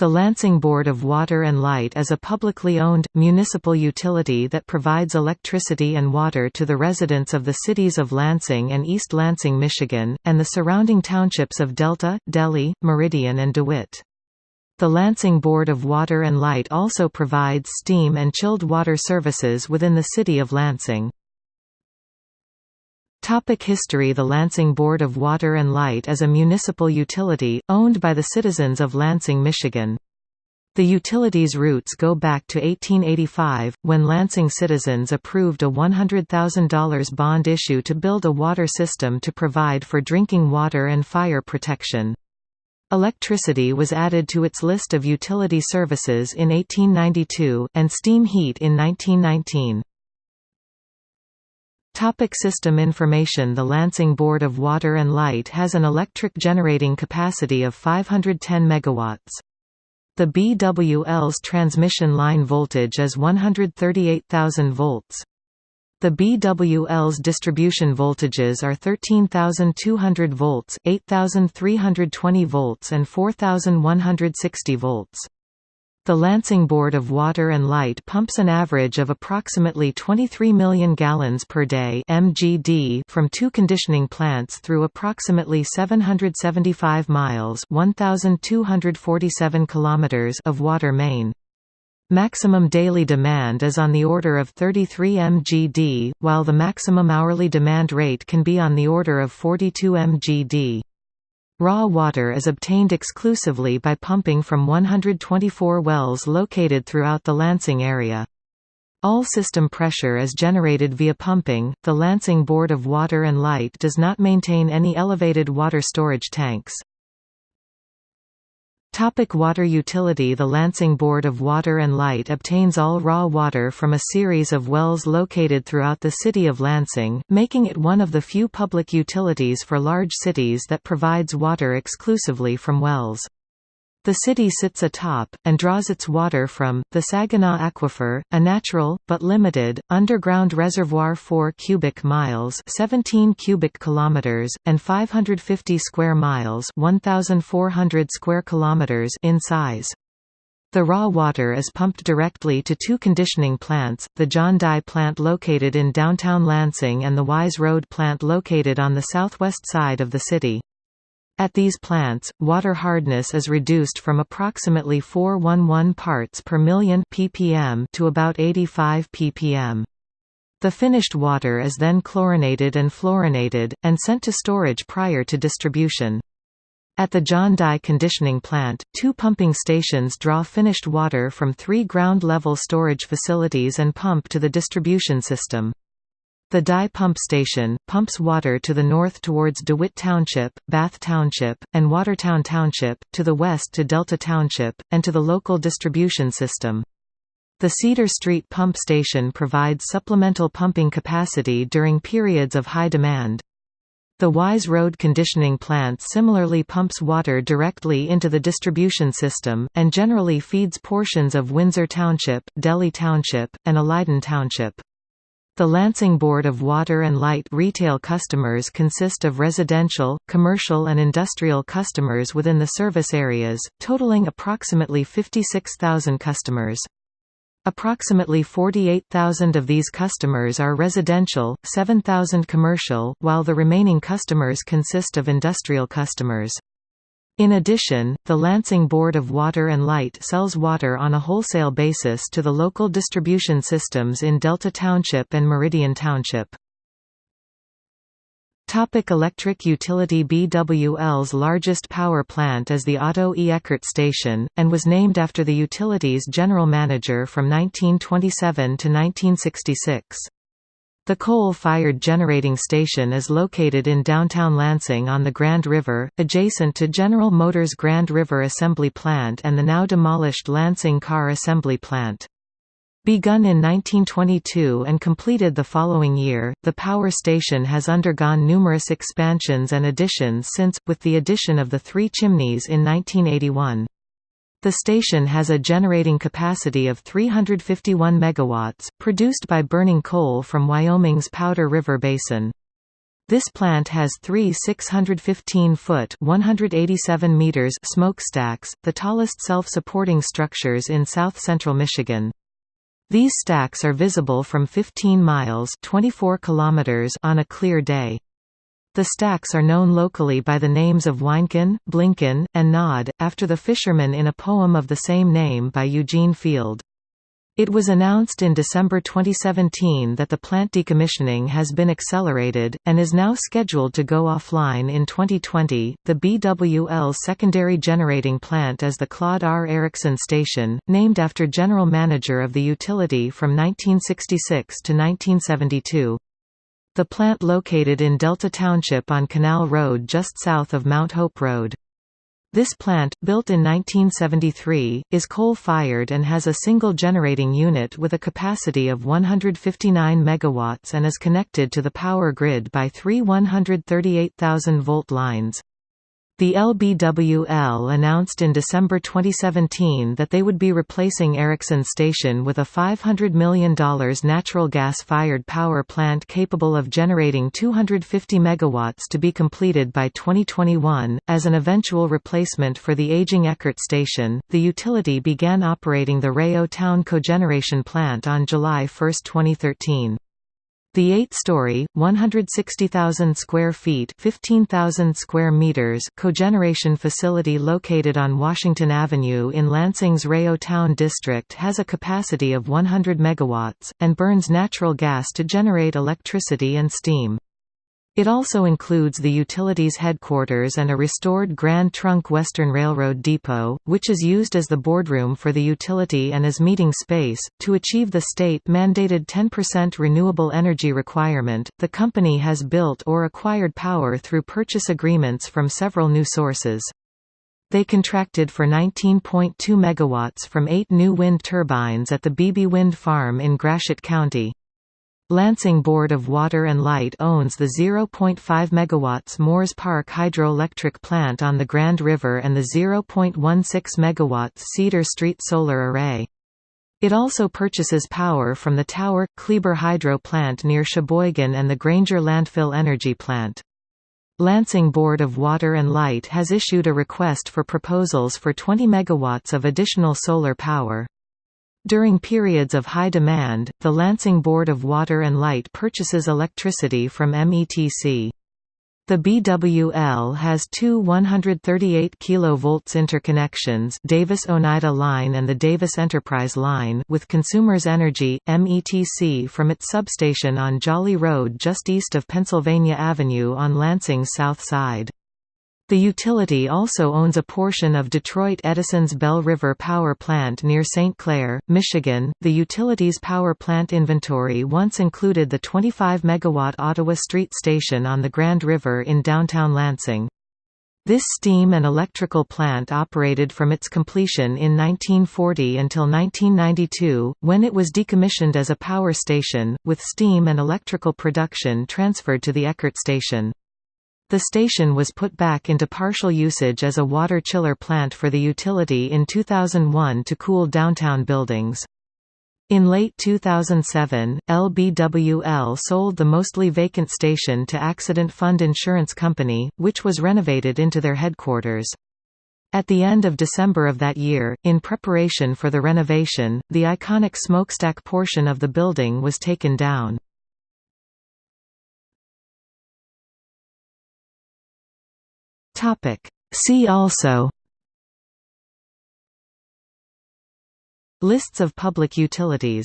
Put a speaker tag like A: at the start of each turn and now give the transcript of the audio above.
A: The Lansing Board of Water and Light is a publicly owned, municipal utility that provides electricity and water to the residents of the cities of Lansing and East Lansing, Michigan, and the surrounding townships of Delta, Delhi, Meridian and DeWitt. The Lansing Board of Water and Light also provides steam and chilled water services within the city of Lansing. Topic history The Lansing Board of Water and Light is a municipal utility, owned by the citizens of Lansing, Michigan. The utility's roots go back to 1885, when Lansing citizens approved a $100,000 bond issue to build a water system to provide for drinking water and fire protection. Electricity was added to its list of utility services in 1892, and steam heat in 1919. Topic system information The Lansing Board of Water and Light has an electric generating capacity of 510 MW. The BWL's transmission line voltage is 138,000 volts. The BWL's distribution voltages are 13,200 volts, 8,320 volts and 4,160 volts. The Lansing Board of Water and Light pumps an average of approximately 23 million gallons per day (mgd) from two conditioning plants through approximately 775 miles (1247 kilometers) of water main. Maximum daily demand is on the order of 33 mgd, while the maximum hourly demand rate can be on the order of 42 mgd. Raw water is obtained exclusively by pumping from 124 wells located throughout the Lansing area. All system pressure is generated via pumping. The Lansing Board of Water and Light does not maintain any elevated water storage tanks. Topic water utility The Lansing Board of Water and Light obtains all raw water from a series of wells located throughout the city of Lansing, making it one of the few public utilities for large cities that provides water exclusively from wells. The city sits atop, and draws its water from, the Saginaw Aquifer, a natural, but limited, underground reservoir 4 cubic miles 17 cubic kilometers, and 550 square miles 1,400 square kilometers in size. The raw water is pumped directly to two conditioning plants, the John Dye plant located in downtown Lansing and the Wise Road plant located on the southwest side of the city. At these plants, water hardness is reduced from approximately 411 parts per million ppm to about 85 ppm. The finished water is then chlorinated and fluorinated, and sent to storage prior to distribution. At the John Dye conditioning plant, two pumping stations draw finished water from three ground-level storage facilities and pump to the distribution system. The Dye Pump Station, pumps water to the north towards DeWitt Township, Bath Township, and Watertown Township, to the west to Delta Township, and to the local distribution system. The Cedar Street Pump Station provides supplemental pumping capacity during periods of high demand. The Wise Road conditioning plant similarly pumps water directly into the distribution system, and generally feeds portions of Windsor Township, Delhi Township, and Alaiedon Township. The Lansing Board of Water and Light retail customers consist of residential, commercial and industrial customers within the service areas, totaling approximately 56,000 customers. Approximately 48,000 of these customers are residential, 7,000 commercial, while the remaining customers consist of industrial customers. In addition, the Lansing Board of Water and Light sells water on a wholesale basis to the local distribution systems in Delta Township and Meridian Township. Topic electric utility BWL's largest power plant is the Otto E. Eckert Station, and was named after the utility's general manager from 1927 to 1966. The coal-fired generating station is located in downtown Lansing on the Grand River, adjacent to General Motors Grand River Assembly Plant and the now demolished Lansing Car Assembly Plant. Begun in 1922 and completed the following year, the power station has undergone numerous expansions and additions since, with the addition of the three chimneys in 1981. The station has a generating capacity of 351 megawatts, produced by burning coal from Wyoming's Powder River Basin. This plant has three 615-foot (187 meters) smokestacks, the tallest self-supporting structures in south-central Michigan. These stacks are visible from 15 miles 24 kilometers on a clear day. The stacks are known locally by the names of Wynken, Blinken, and Nod, after the fishermen in a poem of the same name by Eugene Field. It was announced in December 2017 that the plant decommissioning has been accelerated, and is now scheduled to go offline in 2020. The BWL secondary generating plant is the Claude R. Erickson Station, named after general manager of the utility from 1966 to 1972. The plant located in Delta Township on Canal Road just south of Mount Hope Road. This plant, built in 1973, is coal-fired and has a single generating unit with a capacity of 159 MW and is connected to the power grid by three 138,000-volt lines. The LBWL announced in December 2017 that they would be replacing Erickson Station with a $500 million natural gas-fired power plant capable of generating 250 MW to be completed by 2021. As an eventual replacement for the aging Eckert Station, the utility began operating the REO Town Cogeneration Plant on July 1, 2013. The eight-story, 160,000 square feet (15,000 square meters) cogeneration facility located on Washington Avenue in Lansing's REO Town District has a capacity of 100 megawatts, and burns natural gas to generate electricity and steam. It also includes the utility's headquarters and a restored Grand Trunk Western Railroad depot, which is used as the boardroom for the utility and as meeting space. To achieve the state mandated 10% renewable energy requirement, the company has built or acquired power through purchase agreements from several new sources. They contracted for 19.2 megawatts from eight new wind turbines at the Beebe Wind Farm in Gratiot County. Lansing Board of Water and Light owns the 0.5 MW Moores Park hydroelectric plant on the Grand River and the 0.16 MW Cedar Street solar array. It also purchases power from the Tower, Kleber Hydro plant near Cheboygan and the Granger Landfill Energy Plant. Lansing Board of Water and Light has issued a request for proposals for 20 MW of additional solar power. During periods of high demand, the Lansing Board of Water and Light purchases electricity from METC. The BWL has two 138 kV interconnections Davis-Oneida Line and the Davis Enterprise Line with Consumers Energy, METC from its substation on Jolly Road just east of Pennsylvania Avenue on Lansing's south side. The utility also owns a portion of Detroit Edison's Belle River Power Plant near St. Clair, Michigan. The utility's power plant inventory once included the 25 megawatt Ottawa Street Station on the Grand River in downtown Lansing. This steam and electrical plant operated from its completion in 1940 until 1992, when it was decommissioned as a power station, with steam and electrical production transferred to the Eckert station. The station was put back into partial usage as a water chiller plant for the utility in 2001 to cool downtown buildings. In late 2007, LBWL sold the mostly vacant station to Accident Fund Insurance Company, which was renovated into their headquarters. At the end of December of that year, in preparation for the renovation, the iconic smokestack portion of the building was taken down. Topic. See also Lists of public utilities